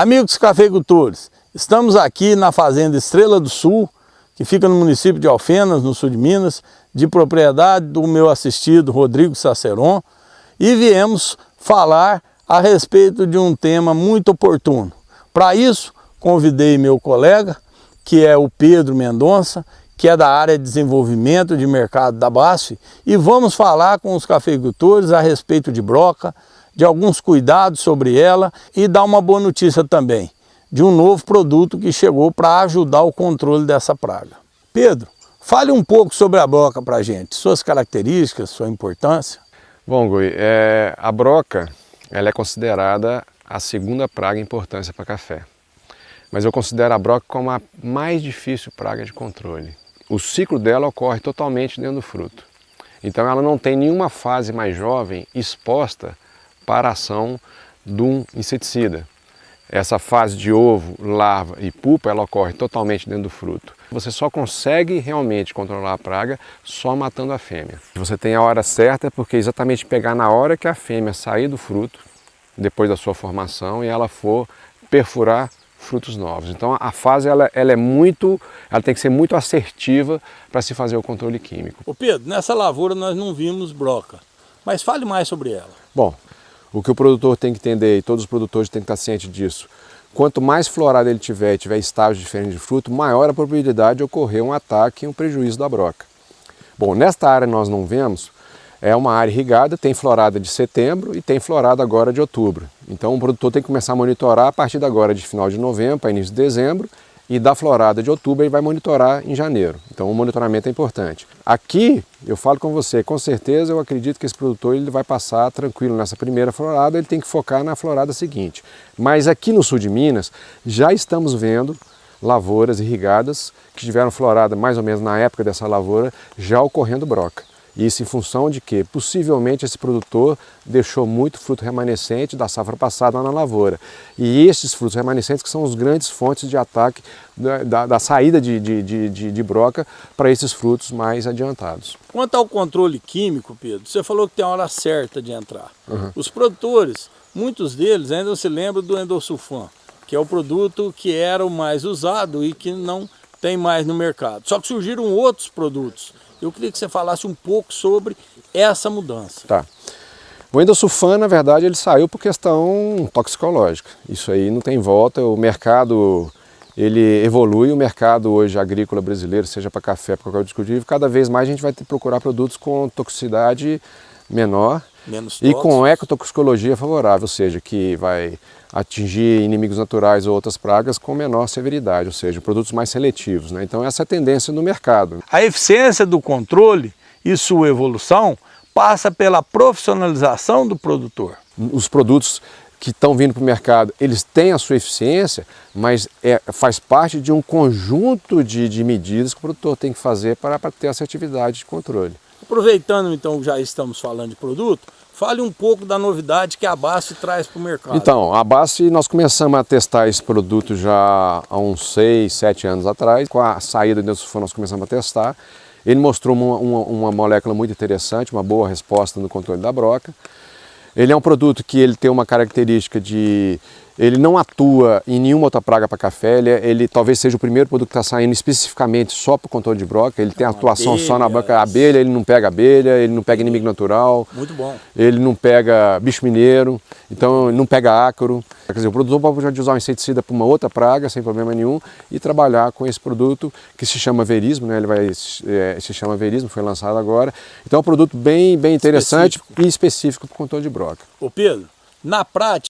Amigos cafeicultores, estamos aqui na fazenda Estrela do Sul, que fica no município de Alfenas, no sul de Minas, de propriedade do meu assistido Rodrigo Saceron, e viemos falar a respeito de um tema muito oportuno. Para isso, convidei meu colega, que é o Pedro Mendonça, que é da área de desenvolvimento de mercado da BASF, e vamos falar com os cafeicultores a respeito de broca, de alguns cuidados sobre ela e dar uma boa notícia também, de um novo produto que chegou para ajudar o controle dessa praga. Pedro, fale um pouco sobre a broca para a gente, suas características, sua importância. Bom, Gui, é, a broca ela é considerada a segunda praga em importância para café. Mas eu considero a broca como a mais difícil praga de controle. O ciclo dela ocorre totalmente dentro do fruto. Então ela não tem nenhuma fase mais jovem exposta para a ação de um inseticida. Essa fase de ovo, larva e pupa, ela ocorre totalmente dentro do fruto. Você só consegue realmente controlar a praga só matando a fêmea. Você tem a hora certa porque é exatamente pegar na hora que a fêmea sair do fruto, depois da sua formação, e ela for perfurar frutos novos. Então a fase ela, ela é muito, ela tem que ser muito assertiva para se fazer o controle químico. Ô Pedro, nessa lavoura nós não vimos broca, mas fale mais sobre ela. Bom, o que o produtor tem que entender, e todos os produtores têm que estar cientes disso, quanto mais florada ele tiver e tiver estágios diferentes de fruto, maior a probabilidade de ocorrer um ataque e um prejuízo da broca. Bom, nesta área nós não vemos, é uma área irrigada, tem florada de setembro e tem florada agora de outubro. Então o produtor tem que começar a monitorar a partir de agora de final de novembro para início de dezembro e da florada de outubro ele vai monitorar em janeiro. Então o monitoramento é importante. Aqui, eu falo com você, com certeza eu acredito que esse produtor ele vai passar tranquilo nessa primeira florada, ele tem que focar na florada seguinte. Mas aqui no sul de Minas, já estamos vendo lavouras irrigadas que tiveram florada mais ou menos na época dessa lavoura, já ocorrendo broca. Isso em função de que possivelmente esse produtor deixou muito fruto remanescente da safra passada na lavoura. E esses frutos remanescentes que são as grandes fontes de ataque da, da, da saída de, de, de, de broca para esses frutos mais adiantados. Quanto ao controle químico, Pedro, você falou que tem a hora certa de entrar. Uhum. Os produtores, muitos deles ainda se lembram do endosulfan, que é o produto que era o mais usado e que não tem mais no mercado. Só que surgiram outros produtos eu queria que você falasse um pouco sobre essa mudança. Tá. O endosulfan, na verdade, ele saiu por questão toxicológica. Isso aí não tem volta, o mercado ele evolui, o mercado hoje agrícola brasileiro, seja para café, para qualquer discutível, cada vez mais a gente vai procurar produtos com toxicidade menor Menos e com ecotoxicologia favorável, ou seja, que vai atingir inimigos naturais ou outras pragas com menor severidade, ou seja, produtos mais seletivos. Né? Então essa é a tendência no mercado. A eficiência do controle e sua evolução passa pela profissionalização do produtor. Os produtos que estão vindo para o mercado, eles têm a sua eficiência, mas é, faz parte de um conjunto de, de medidas que o produtor tem que fazer para, para ter assertividade de controle. Aproveitando então já estamos falando de produto, fale um pouco da novidade que a Basf traz para o mercado. Então, a Basf nós começamos a testar esse produto já há uns 6, 7 anos atrás. Com a saída do sulfano nós começamos a testar. Ele mostrou uma, uma, uma molécula muito interessante, uma boa resposta no controle da broca. Ele é um produto que ele tem uma característica de ele não atua em nenhuma outra praga para café, ele, é, ele, talvez seja o primeiro produto que está saindo especificamente só para o controle de broca, ele tem atuação abelha, só na broca abelha, ele não pega abelha, ele não pega inimigo natural. Muito bom. Ele não pega bicho mineiro, então não pega ácaro. Quer dizer, o produtor pode usar um inseticida para uma outra praga sem problema nenhum e trabalhar com esse produto que se chama verismo, né? ele vai, é, se chama verismo, foi lançado agora. Então é um produto bem, bem interessante específico. e específico para o controle de broca. Ô Pedro, na prática,